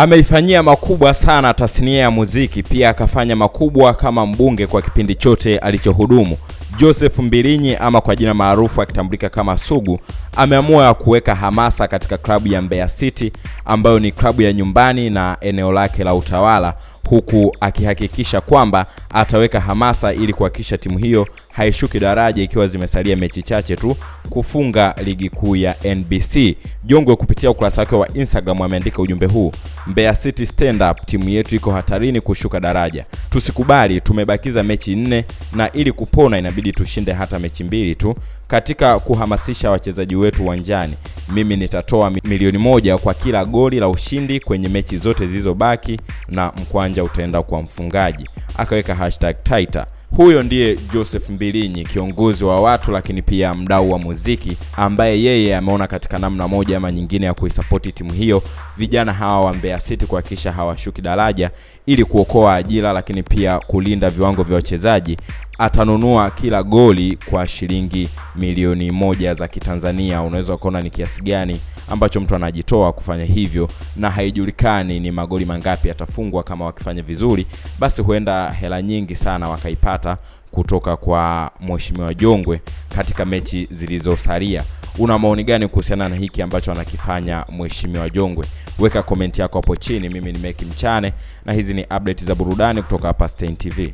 Ameifanyia makubwa sana tasnia ya muziki, pia akafanya makubwa kama mbunge kwa kipindi chote alichohudumu. Joseph Mbilinyi ama kwa jina maarufu akitambulika kama Sugu ameamua ya kuweka hamasa katika klabu ya Mbeya City ambayo ni klabu ya nyumbani na eneo lake la utawala huku akihakikisha kwamba ataweka hamasa ili kuhakikisha timu hiyo haishuki daraja ikiwa zimesalia mechi chache tu kufunga ligi kuu ya NBC. Jongwe kupitia ukurasa wake wa Instagram ameandika ujumbe huu: Mbeya City stand up, timu yetu iko hatarini kushuka daraja, tusikubali. Tumebakiza mechi nne na ili kupona inabidi tushinde hata mechi mbili tu. Katika kuhamasisha wachezaji wetu uwanjani, mimi nitatoa milioni moja kwa kila goli la ushindi kwenye mechi zote zilizobaki na mkwanja utaenda kwa mfungaji. Akaweka hashtag Taita. Huyo ndiye Joseph Mbilinyi, kiongozi wa watu lakini pia mdau wa muziki, ambaye yeye ameona katika namna moja ama nyingine ya kuisapoti timu hiyo, vijana hawa wa Mbeya City kuhakikisha hawashuki daraja, ili kuokoa ajira lakini pia kulinda viwango vya wachezaji. Atanunua kila goli kwa shilingi milioni moja za Kitanzania. Unaweza ukaona ni kiasi gani ambacho mtu anajitoa kufanya hivyo, na haijulikani ni magoli mangapi yatafungwa Kama wakifanya vizuri, basi huenda hela nyingi sana wakaipata kutoka kwa Mheshimiwa Jongwe katika mechi zilizosalia. Una maoni gani kuhusiana na hiki ambacho anakifanya Mheshimiwa Jongwe? Weka komenti yako hapo chini. Mimi ni Meki Mchane na hizi ni update za burudani kutoka hapa Stein TV.